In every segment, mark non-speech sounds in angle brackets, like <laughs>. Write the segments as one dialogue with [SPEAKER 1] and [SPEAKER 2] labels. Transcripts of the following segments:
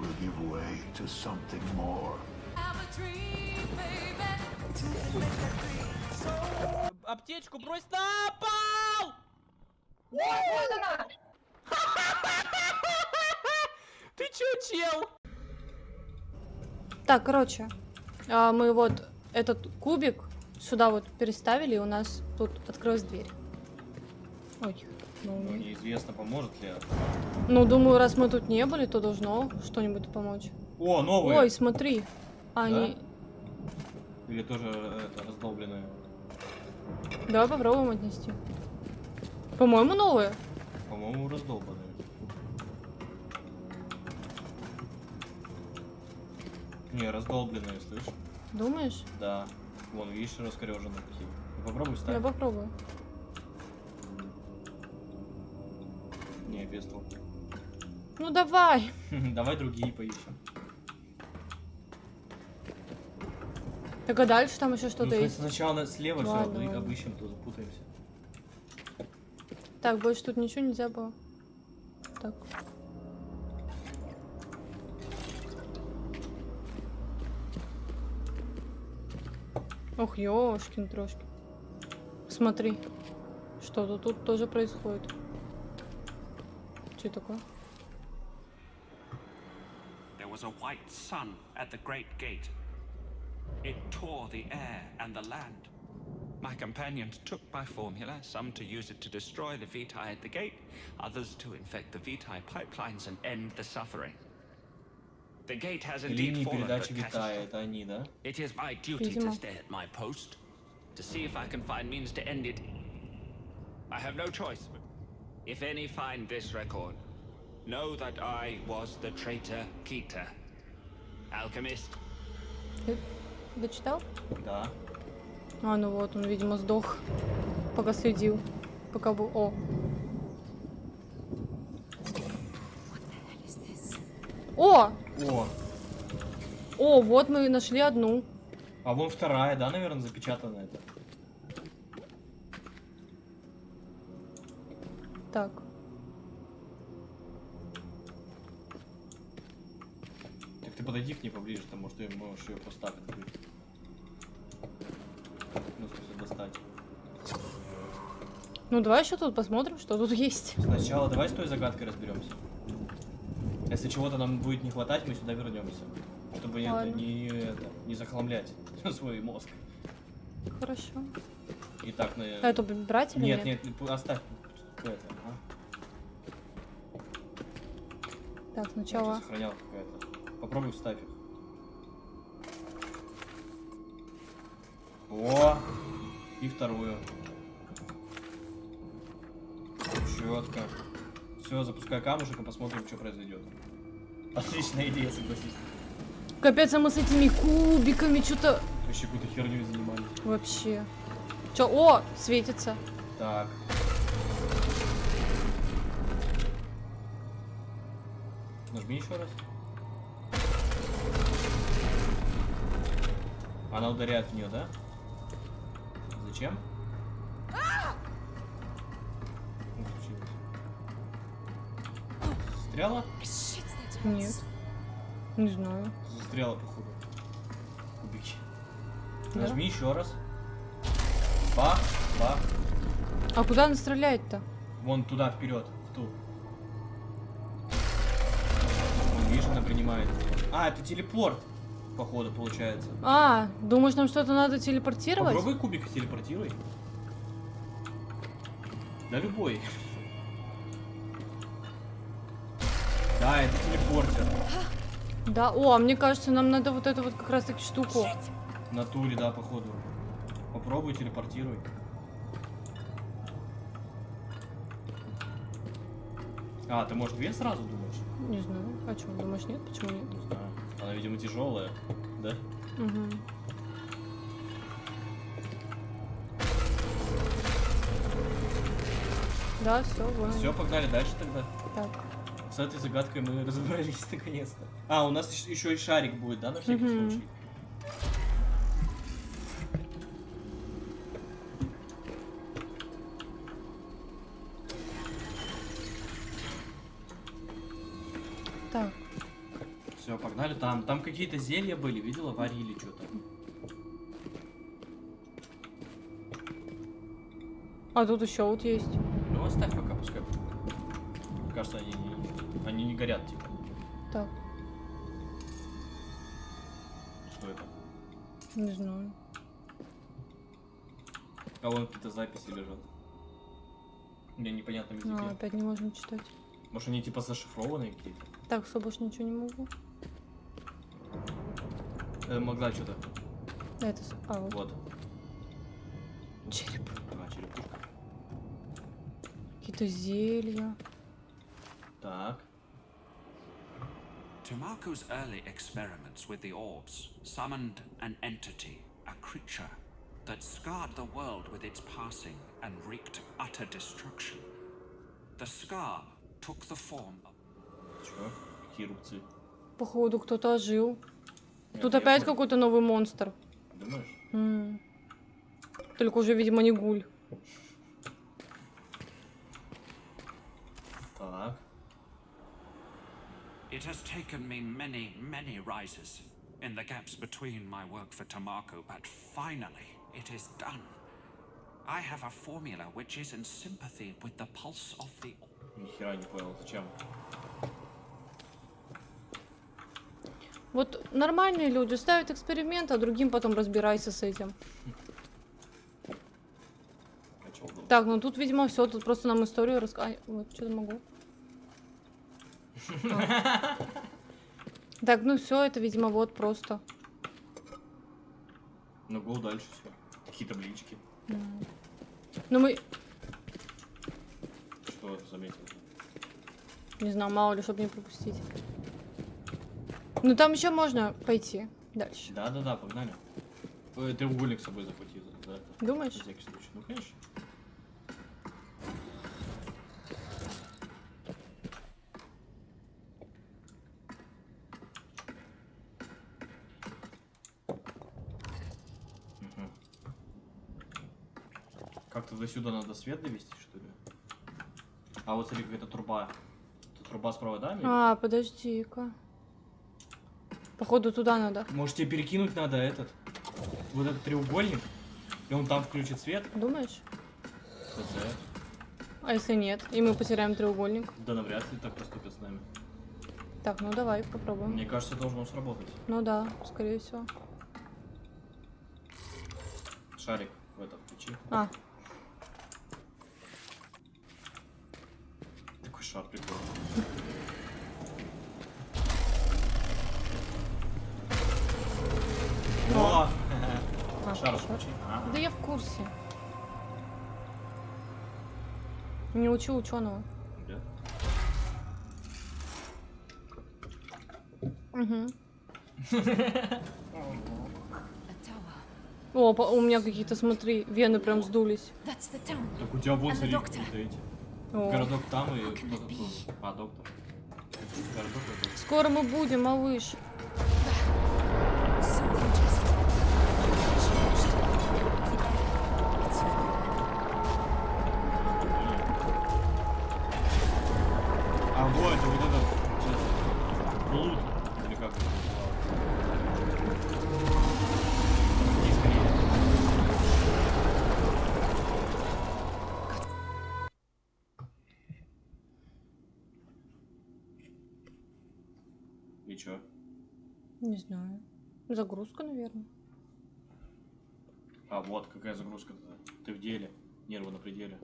[SPEAKER 1] will give way to something more.
[SPEAKER 2] Аптечку брось на пол! <laughs> Ты чё, чел?
[SPEAKER 3] Так, короче, а, мы вот этот кубик сюда вот переставили, и у нас тут открылась дверь. Ой, ну,
[SPEAKER 2] Ну,
[SPEAKER 3] не-
[SPEAKER 2] неизвестно, поможет ли.
[SPEAKER 3] ну, думаю, раз мы тут не были, то должно что-нибудь помочь.
[SPEAKER 2] О, новые!
[SPEAKER 3] Ой, смотри. Они...
[SPEAKER 2] Или тоже э, это, раздолбленные?
[SPEAKER 3] Давай попробуем отнести. По-моему, новые.
[SPEAKER 2] По-моему, раздолбанные. Не, раздолбленные, слышь?
[SPEAKER 3] Думаешь?
[SPEAKER 2] Да. Вон, видишь, раскореженные какие. Ну, Попробуй
[SPEAKER 3] Я
[SPEAKER 2] встать.
[SPEAKER 3] попробую.
[SPEAKER 2] Толку.
[SPEAKER 3] Ну давай. <laughs>
[SPEAKER 2] Давай другие поищем.
[SPEAKER 3] Так а дальше там еще
[SPEAKER 2] Ну,
[SPEAKER 3] что-то
[SPEAKER 2] сна-
[SPEAKER 3] есть.
[SPEAKER 2] Сначала на- слева все
[SPEAKER 3] Ладно, ладно.
[SPEAKER 2] обыщем, то запутаемся.
[SPEAKER 3] Так, больше тут ничего нельзя было. Так. Ох, ёшкин трошки. Смотри. Что-то тут тоже происходит. Что такое?
[SPEAKER 4] There was a white sun at the great gate. It tore the air and the land. My companions took my formula, some to use it to destroy the Vitae at the gate, others to infect the Vitae pipelines and end the suffering. The gate has indeed
[SPEAKER 2] Линии
[SPEAKER 4] fallen, but
[SPEAKER 2] передачи Витая,
[SPEAKER 4] catastrophe-
[SPEAKER 2] это они, да?
[SPEAKER 4] It is my duty to
[SPEAKER 3] Видимо.
[SPEAKER 4] stay at my post, to see if I can find means to end it. I have no choice. If any find this record, know that I was the traitor Keita. Alchemist,
[SPEAKER 3] Ты дочитал?
[SPEAKER 2] Да.
[SPEAKER 3] А, ну вот, он, видимо, сдох. Пока следил. Пока был... О. О!
[SPEAKER 2] О,
[SPEAKER 3] О, вот мы нашли одну.
[SPEAKER 2] а вон вторая, да, наверное, запечатана это.
[SPEAKER 3] Так.
[SPEAKER 2] Так ты подойди к ней поближе, там, может, ты можешь ее просто так открыть. Ну, в смысле, достать.
[SPEAKER 3] Ну, давай еще тут посмотрим, что тут есть.
[SPEAKER 2] Сначала давай с той загадкой разберемся. Если чего-то нам будет не хватать, мы сюда вернемся. Чтобы не,
[SPEAKER 3] Ладно.
[SPEAKER 2] не, это, не захламлять <laughs> свой мозг.
[SPEAKER 3] Хорошо.
[SPEAKER 2] Итак, на...
[SPEAKER 3] А эту брать или
[SPEAKER 2] Нет,
[SPEAKER 3] нет?
[SPEAKER 2] нет, оставь. Это, ага.
[SPEAKER 3] Так, сначала...
[SPEAKER 2] сохранял какая-то. Попробуй вставь их. О! И вторую. Четко. Все, запускай камушек и посмотрим, что произойдет. Отличная идея, согласись.
[SPEAKER 3] Капец, а мы с этими кубиками что-то...
[SPEAKER 2] Вообще какую-то херню занимались.
[SPEAKER 3] Вообще. Чё? О, светится.
[SPEAKER 2] Так. Нажми еще раз. Она ударяет в нее, да? Зачем? Застряла?
[SPEAKER 3] Нет. Не знаю.
[SPEAKER 2] Застряла, походу. Кубики.
[SPEAKER 3] Да?
[SPEAKER 2] Нажми еще раз. Бах, бах.
[SPEAKER 3] А куда она стреляет-то?
[SPEAKER 2] Вон туда, вперед, она принимает. А, это телепорт, походу, получается.
[SPEAKER 3] А, думаешь, нам что-то надо телепортировать?
[SPEAKER 2] Попробуй кубик телепортируй. Да любой. Да, это телепортер.
[SPEAKER 3] Да, о, а мне кажется, нам надо вот эту вот как раз таки штуку.
[SPEAKER 2] В натуре, да, походу. Попробуй телепортируй. А, ты, может, две сразу думаешь?
[SPEAKER 3] Не знаю. А что, думаешь, нет? Почему нет?
[SPEAKER 2] Не знаю. Она, видимо, тяжелая, да?
[SPEAKER 3] Угу. Да, все, вон.
[SPEAKER 2] Все, погнали дальше тогда.
[SPEAKER 3] Так.
[SPEAKER 2] С этой загадкой мы разобрались <laughs> наконец-то. А, у нас еще и шарик будет, да, на всякий
[SPEAKER 3] Мгм.
[SPEAKER 2] случай? Какие-то зелья были, видела, варили что-то.
[SPEAKER 3] А тут еще вот есть.
[SPEAKER 2] Ну оставь пока, пускай. Кажется, они не, они не горят, типа.
[SPEAKER 3] Так,
[SPEAKER 2] Что это?
[SPEAKER 3] не знаю.
[SPEAKER 2] А вон какие-то записи лежат. Мне непонятном языке.
[SPEAKER 3] А, опять не можем читать.
[SPEAKER 2] Может они типа зашифрованные какие-то?
[SPEAKER 3] Так, больше ничего не могу.
[SPEAKER 2] Э, могла что-то.
[SPEAKER 3] Это... А, вот.
[SPEAKER 2] Вот.
[SPEAKER 3] Череп.
[SPEAKER 2] Ага, черепушка.
[SPEAKER 3] Какие-то зелья.
[SPEAKER 2] Так.
[SPEAKER 4] Tumaku's early experiments with the orbs summoned an entity, a creature, that scarred the world with its passing and wreaked utter destruction. The scar took the form of
[SPEAKER 2] Чё? Какие рубцы?
[SPEAKER 3] Походу, кто-то ожил. Тут
[SPEAKER 2] я
[SPEAKER 3] опять какой-то новый монстр.
[SPEAKER 2] Думаешь?
[SPEAKER 3] М. Только уже, видимо, не гуль.
[SPEAKER 2] Так.
[SPEAKER 4] It has taken me many, many rises in the gaps between my work for Tamako, but finally it is done. I have a formula which is in sympathy with the pulse of the
[SPEAKER 2] Ни хера не понял, зачем?
[SPEAKER 3] Вот нормальные люди ставят эксперимент, а другим потом разбирайся с этим. Так, ну тут, видимо, все. Тут просто нам историю рассказать. Вот, что-то могу. Так, ну все, это, видимо, вот просто.
[SPEAKER 2] Ну гол дальше все. Какие таблички.
[SPEAKER 3] Ну мы,
[SPEAKER 2] Что заметил?
[SPEAKER 3] не знаю, мало ли, чтобы не пропустить. Ну там еще можно пойти дальше.
[SPEAKER 2] Да, да, да, погнали. Ой, треугольник с собой захвати. Да, это.
[SPEAKER 3] Думаешь?
[SPEAKER 2] На всякий случай. Ну, конечно. Как-то до сюда надо свет довести, что ли? А вот смотри, какая-то труба. Это труба с проводами?
[SPEAKER 3] А, подожди-ка. Походу туда надо.
[SPEAKER 2] Может тебе перекинуть надо этот? Вот этот треугольник? И он там включит свет?
[SPEAKER 3] Думаешь?
[SPEAKER 2] ТЦ.
[SPEAKER 3] А если нет? И мы потеряем треугольник.
[SPEAKER 2] Да навряд ли так поступят с нами.
[SPEAKER 3] Так, ну давай попробуем.
[SPEAKER 2] Мне кажется, должно сработать.
[SPEAKER 3] Ну да, скорее всего.
[SPEAKER 2] Шарик в это включи.
[SPEAKER 3] А,
[SPEAKER 2] Такой шар прикольный. О!
[SPEAKER 3] а,
[SPEAKER 2] Шар
[SPEAKER 3] шар.
[SPEAKER 2] включи.
[SPEAKER 3] Да я в курсе. Не учу ученого.
[SPEAKER 2] Да.
[SPEAKER 3] Угу. О, по- у меня какие-то, смотри, вены прям сдулись.
[SPEAKER 2] Так у тебя
[SPEAKER 5] doctor.
[SPEAKER 2] какие-то эти. Городок там и. А, доктор.
[SPEAKER 3] Скоро мы будем, малыш. Не знаю. Загрузка, наверное.
[SPEAKER 2] А, вот какая загрузка-то. Ты в деле. Нервы на пределе.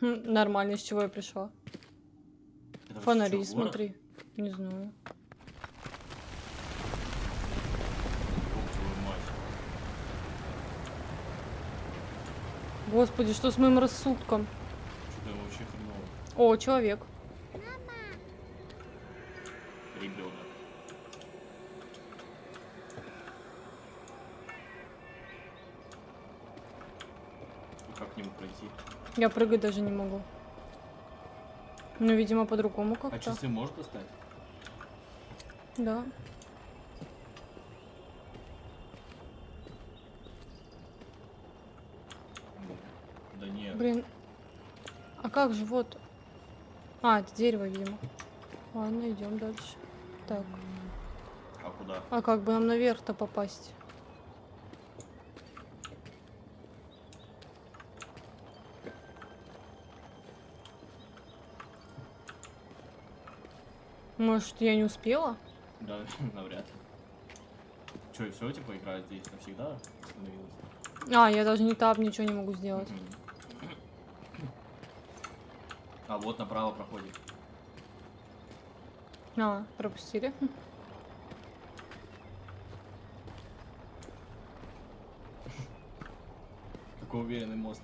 [SPEAKER 3] Хм, нормально, с чего я пришла.
[SPEAKER 2] Это
[SPEAKER 3] Фонари,
[SPEAKER 2] город?
[SPEAKER 3] смотри. Не знаю. Господи, что с моим рассудком?
[SPEAKER 2] Что-то вообще хреново.
[SPEAKER 3] О, человек. Я прыгать даже не могу. Ну, видимо, по-другому
[SPEAKER 2] А
[SPEAKER 3] как-то.
[SPEAKER 2] часы можешь достать?
[SPEAKER 3] Да.
[SPEAKER 2] Да нет.
[SPEAKER 3] Блин. А как же вот? А, это дерево, видимо. Ладно, идем дальше. Так,
[SPEAKER 2] А куда?
[SPEAKER 3] а как бы нам наверх-то попасть? Может, я не успела?
[SPEAKER 2] Да, <laughs> навряд ли. Че, все, типа, игра здесь навсегда остановилась?
[SPEAKER 3] А, я даже не таб, ничего не могу сделать.
[SPEAKER 2] А вот направо проходит.
[SPEAKER 3] А, пропустили. <laughs>
[SPEAKER 2] Какой уверенный мост.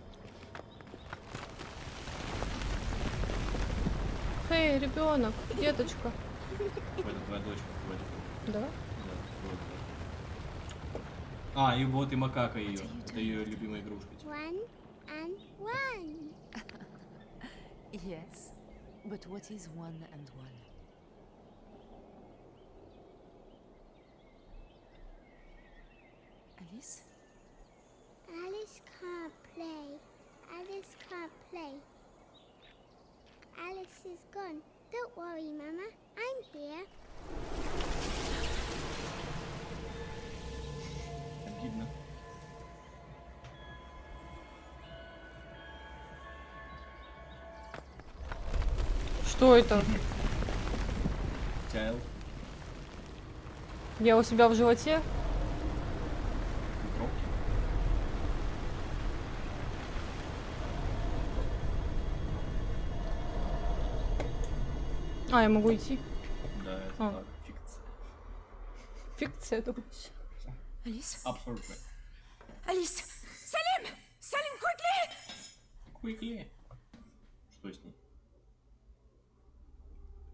[SPEAKER 3] Эй, ребенок, деточка.
[SPEAKER 2] Это твоя дочка. вроде.
[SPEAKER 3] Да?
[SPEAKER 2] Да, вроде. А, и вот и макака ее. Это ее любимая игрушка. типа.
[SPEAKER 6] One and one.
[SPEAKER 5] Yes, but what is one and one? Alice?
[SPEAKER 6] Alice can't play. Alice can't play. Alice is gone. Don't worry, Mama. I'm here.
[SPEAKER 2] Обидно.
[SPEAKER 3] Что это?
[SPEAKER 2] Чайл.
[SPEAKER 3] Я у себя в животе? А, я могу идти.
[SPEAKER 2] Да, это
[SPEAKER 3] А.
[SPEAKER 2] так. Фикция.
[SPEAKER 3] Фикция, думаешь?
[SPEAKER 5] Alice?
[SPEAKER 2] Абсолютно.
[SPEAKER 5] Alice! Salim! Salim, quickly!
[SPEAKER 2] Quickly. Что с ней?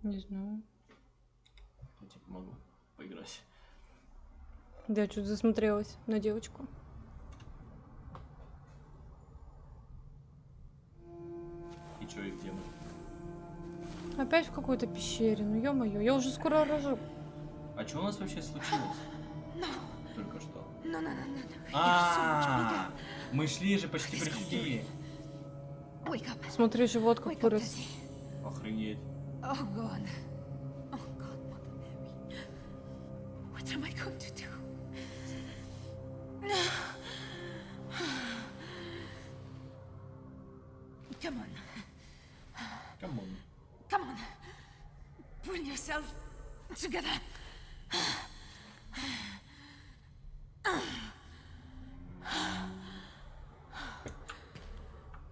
[SPEAKER 3] Не знаю.
[SPEAKER 2] Я типа могу поиграть.
[SPEAKER 3] Да, я чуть засмотрелась на девочку.
[SPEAKER 2] И чё, и где?
[SPEAKER 3] Опять в какой-то пещере, ну ё-моё, я уже скоро рожу.
[SPEAKER 2] А что у нас вообще случилось? <laughs> Только что.
[SPEAKER 5] No, no, no, no, no.
[SPEAKER 2] А, мы шли же, почти пришли.
[SPEAKER 3] Смотри, живот как вырос.
[SPEAKER 2] Охренеть.
[SPEAKER 5] Oh. Oh. What am I going to do? Together.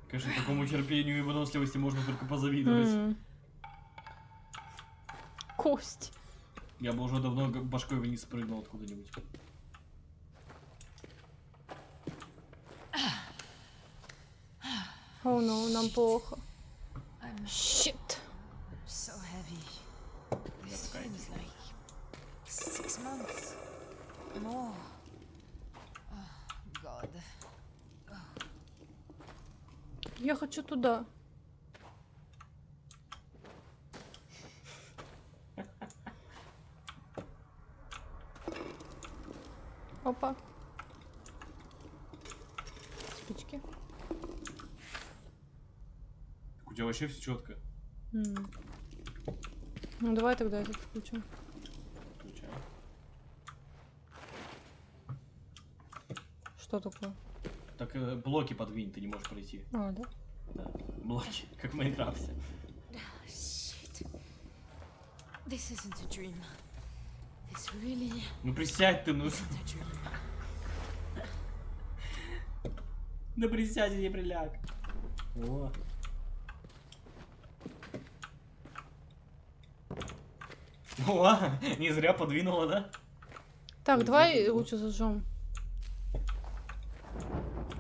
[SPEAKER 2] Конечно, такому терпению и выносливости можно только позавидовать.
[SPEAKER 3] Кость.
[SPEAKER 2] Я бы уже давно башкой вниз спрыгнул откуда-нибудь.
[SPEAKER 3] О, ну, нам плохо. Щит.
[SPEAKER 5] Six months more. Oh, God.
[SPEAKER 3] Я хочу туда. Опа. Спички.
[SPEAKER 2] У тебя вообще все четко.
[SPEAKER 3] М. Ну давай тогда этот включим. Что такое?
[SPEAKER 2] Так э, блоки подвинь, ты не можешь пройти.
[SPEAKER 3] А, да?
[SPEAKER 2] Да. Блоки, как в Майнкрафте. <laughs>
[SPEAKER 5] Shit. This isn't a dream. This really
[SPEAKER 2] Ну присядь ты, ну. <laughs> Да присядь, не приляг. О. О, <laughs> не зря подвинула, да?
[SPEAKER 3] Так, давай лучше зажжем.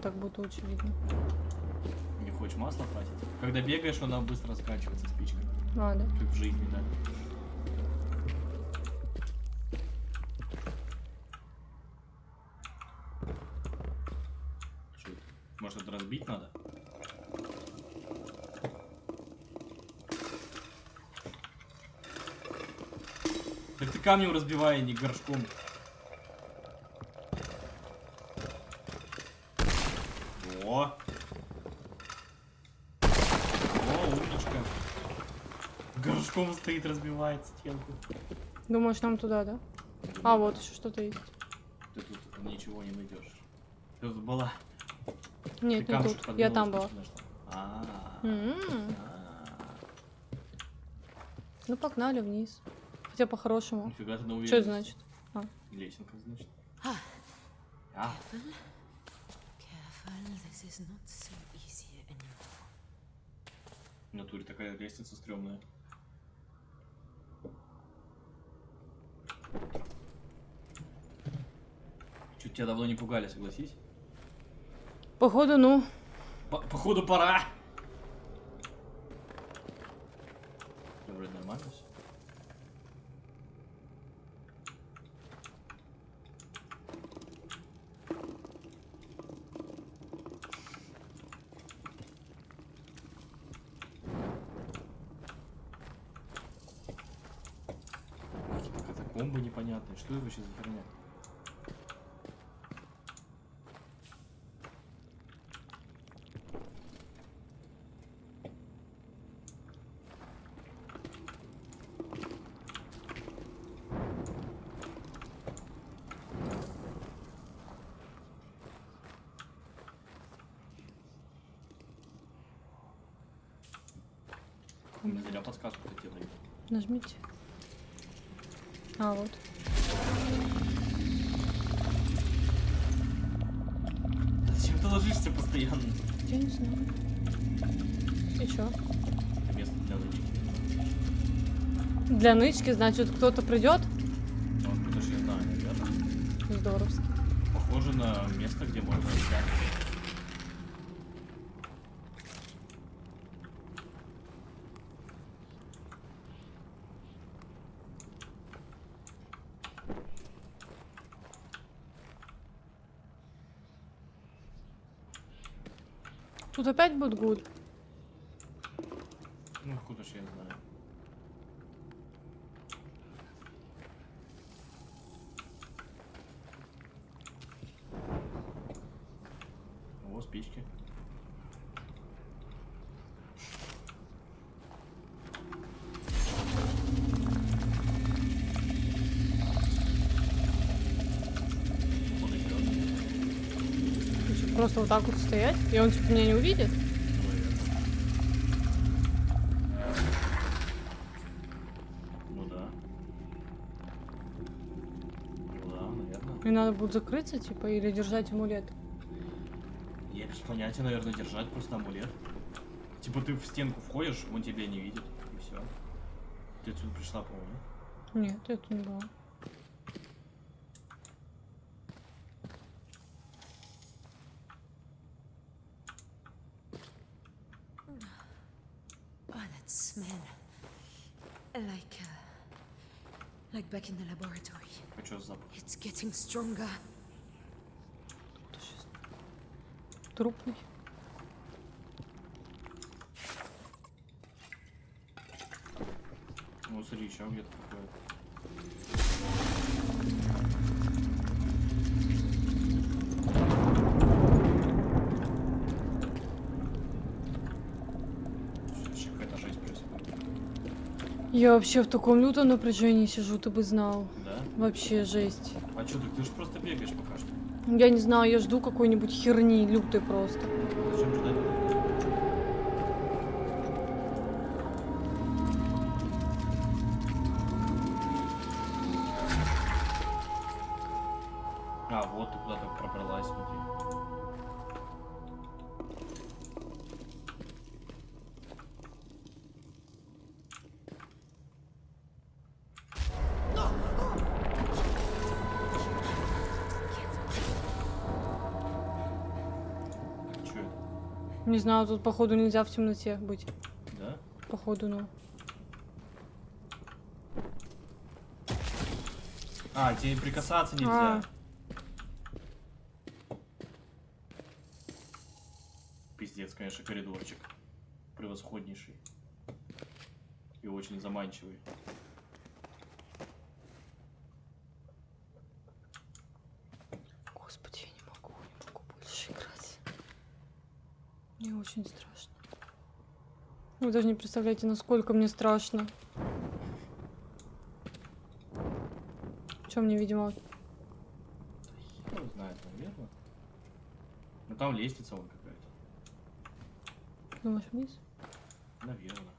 [SPEAKER 3] Так будет лучше видно.
[SPEAKER 2] Не хочешь масло тратить? Когда бегаешь, она быстро заканчивается спичка.
[SPEAKER 3] А, да.
[SPEAKER 2] Как в жизни, да. Может это разбить надо? Так ты камнем разбивай, а не горшком. Стоит, разбивает стенку.
[SPEAKER 3] Думаешь, нам туда, да? А, вот еще что-то есть.
[SPEAKER 2] Ты тут ничего не найдешь. Ты тут была.
[SPEAKER 3] Нет,
[SPEAKER 2] Ты
[SPEAKER 3] не тут. Я там была.
[SPEAKER 2] А,
[SPEAKER 3] М,
[SPEAKER 2] а.
[SPEAKER 3] Ну, погнали вниз. Хотя по-хорошему.
[SPEAKER 2] Нифига ты на
[SPEAKER 3] Что это значит?
[SPEAKER 2] Лесенка, значит.
[SPEAKER 5] Ah.
[SPEAKER 2] А,
[SPEAKER 5] anymore.
[SPEAKER 2] в натуре такая лестница стрёмная. Чуть тебя давно не пугали, согласись?
[SPEAKER 3] Походу, ну.
[SPEAKER 2] По- походу пора. Да, Вроде нормально всё. Катакомбы непонятные. Что это вообще за херня? Для
[SPEAKER 3] нычки, значит, кто-то придет?
[SPEAKER 2] Ну, это ж я знаю, ребята.
[SPEAKER 3] Здоровски.
[SPEAKER 2] Похоже на место, где можно искать.
[SPEAKER 3] Тут опять будет гуд.
[SPEAKER 2] Ну, откуда ж я знаю.
[SPEAKER 3] Просто вот так вот стоять, и он типа меня не увидит.
[SPEAKER 2] Ну, да. Ну да, наверное.
[SPEAKER 3] И надо будет закрыться, типа, или держать амулет.
[SPEAKER 2] Я без понятия, наверное, держать просто амулет. Типа ты в стенку входишь, он тебя не видит, и все. Ты отсюда пришла, по-моему.
[SPEAKER 3] Нет, это не было.
[SPEAKER 5] Oh, that smell. Like, uh, like back in the laboratory. It's getting stronger.
[SPEAKER 3] Трупный.
[SPEAKER 2] Ну, смотри, еще где-то какое-то. Вообще какая-то жесть происходит.
[SPEAKER 3] Я вообще в таком лютом напряжении сижу, ты бы знал.
[SPEAKER 2] Да?
[SPEAKER 3] Вообще жесть.
[SPEAKER 2] А что, так ты же просто бегаешь пока что.
[SPEAKER 3] Я не знаю, я жду какой-нибудь херни лютой просто.
[SPEAKER 2] Зачем ждать? А, вот ты куда-то пробралась, смотри.
[SPEAKER 3] Не знаю, тут походу нельзя в темноте быть.
[SPEAKER 2] Да?
[SPEAKER 3] Походу, ну.
[SPEAKER 2] А, тебе прикасаться нельзя.
[SPEAKER 3] А.
[SPEAKER 2] Пиздец, конечно, коридорчик. Превосходнейший. И очень заманчивый.
[SPEAKER 3] Господи, я не могу, не могу больше играть. Мне очень страшно. Вы даже не представляете, насколько мне страшно. Чем мне, видимо,
[SPEAKER 2] Кто знает, наверное. Ну там лестница вон какая-то.
[SPEAKER 3] думаешь вниз?
[SPEAKER 2] Наверное.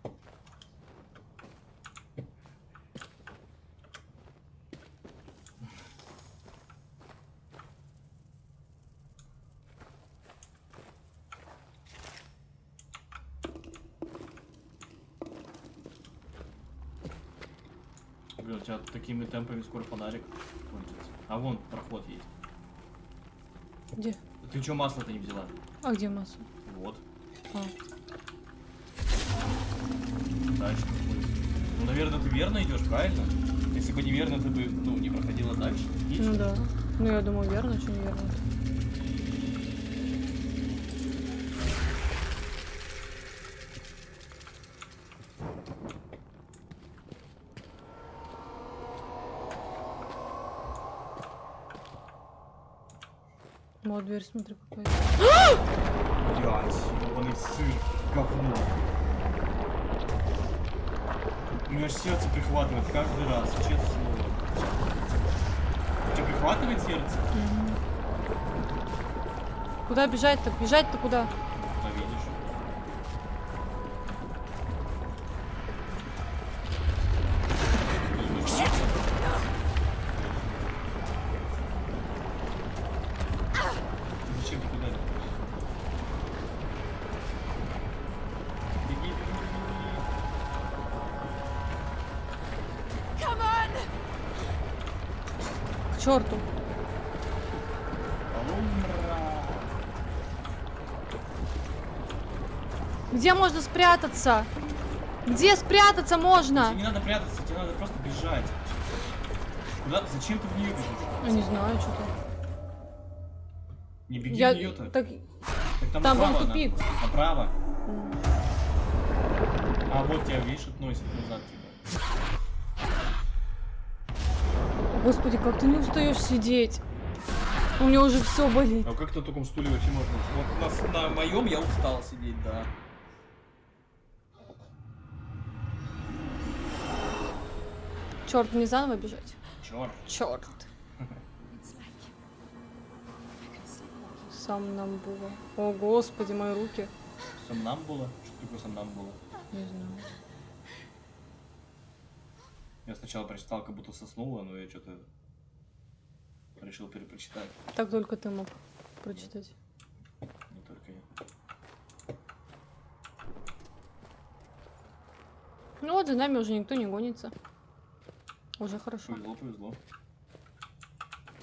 [SPEAKER 2] Блин, у тебя такими темпами скоро фонарик кончится. А вон проход есть.
[SPEAKER 3] Где?
[SPEAKER 2] Ты чё масло-то не взяла?
[SPEAKER 3] А где масса?
[SPEAKER 2] Вот.
[SPEAKER 3] А.
[SPEAKER 2] Дальше? Ну, наверное, ты верно идешь, правильно? Если бы неверно, ты бы, ну, не проходила дальше. Логично.
[SPEAKER 3] Ну да. Ну я думаю, верно, что неверно. Дверь, смотри, какая.
[SPEAKER 2] Блять, ебаный сыр, говно. У меня сердце прихватывает каждый раз, честно слово. У тебя прихватывает сердце?
[SPEAKER 3] Куда бежать-то? Бежать-то куда? Где можно спрятаться? Где спрятаться можно?
[SPEAKER 2] Тебе не надо прятаться, тебе надо просто бежать. Куда? Зачем ты в нее бежишь?
[SPEAKER 3] Я не знаю, что-то.
[SPEAKER 2] Не беги
[SPEAKER 3] Я...
[SPEAKER 2] в нее-то.
[SPEAKER 3] Так...
[SPEAKER 2] Так
[SPEAKER 3] там был
[SPEAKER 2] направо она.
[SPEAKER 3] тупик.
[SPEAKER 2] Направо. А вот тебя, видишь, относит назад типа.
[SPEAKER 3] Господи, как ты не устаешь сидеть? У меня уже все болит.
[SPEAKER 2] А как на таком стуле вообще можно? Вот на, на моем я устал сидеть, да.
[SPEAKER 3] Черт, мне заново бежать.
[SPEAKER 2] Черт.
[SPEAKER 3] Черт. Сам нам было. О, господи, мои руки.
[SPEAKER 2] Сам нам было? Что такое сам нам было?
[SPEAKER 3] Не знаю.
[SPEAKER 2] Я сначала прочитал, как будто соснула, но я что-то решил перепрочитать.
[SPEAKER 3] Так только ты мог прочитать.
[SPEAKER 2] Не только я.
[SPEAKER 3] Ну вот, за нами уже никто не гонится. Уже хорошо.
[SPEAKER 2] Повезло, повезло.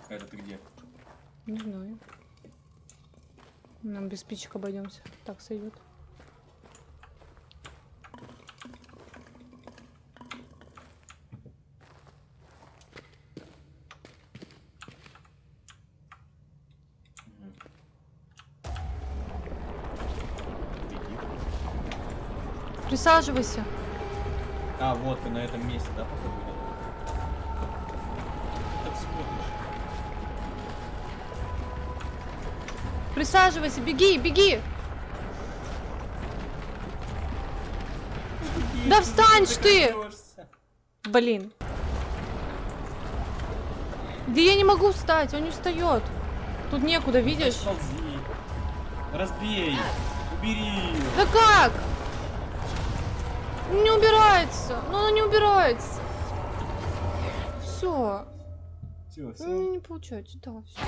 [SPEAKER 2] А это ты где?
[SPEAKER 3] Не знаю. Нам без спичек обойдемся. Так сойдет. Присаживайся.
[SPEAKER 2] А, вот ты на этом месте, да, походу?
[SPEAKER 3] Присаживайся, беги, беги. Да встань ты!
[SPEAKER 2] Дождешься.
[SPEAKER 3] Блин. Да я не могу встать, он не встает. Тут некуда, видишь?
[SPEAKER 2] Ползи. Разбей. Убери.
[SPEAKER 3] Да как? Не убирается. Ну она не убирается. Все.
[SPEAKER 2] Все, все.
[SPEAKER 3] Не получается, да, все.